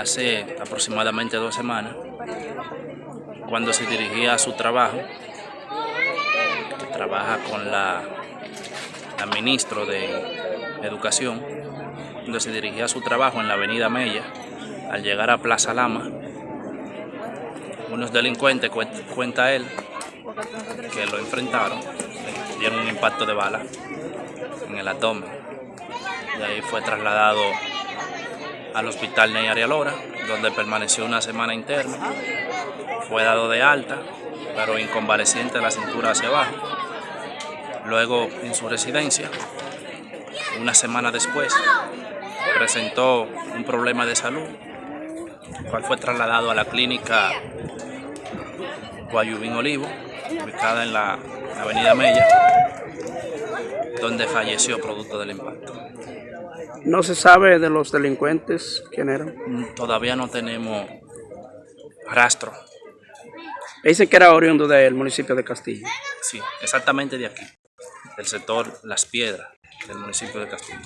hace aproximadamente dos semanas, cuando se dirigía a su trabajo, que trabaja con la, la ministro de Educación, cuando se dirigía a su trabajo en la avenida Mella, al llegar a Plaza Lama, unos delincuentes, cuenta él, que lo enfrentaron, dieron un impacto de bala en el abdomen. De ahí fue trasladado al hospital Ney Arialora, donde permaneció una semana interna. Fue dado de alta, pero inconvaleciente la cintura hacia abajo. Luego, en su residencia, una semana después, presentó un problema de salud, cual fue trasladado a la clínica Guayubín Olivo, ubicada en la avenida Mella, donde falleció producto del impacto. ¿No se sabe de los delincuentes quién eran? Todavía no tenemos rastro. Dicen que era oriundo del municipio de Castillo. Sí, exactamente de aquí, del sector Las Piedras, del municipio de Castillo.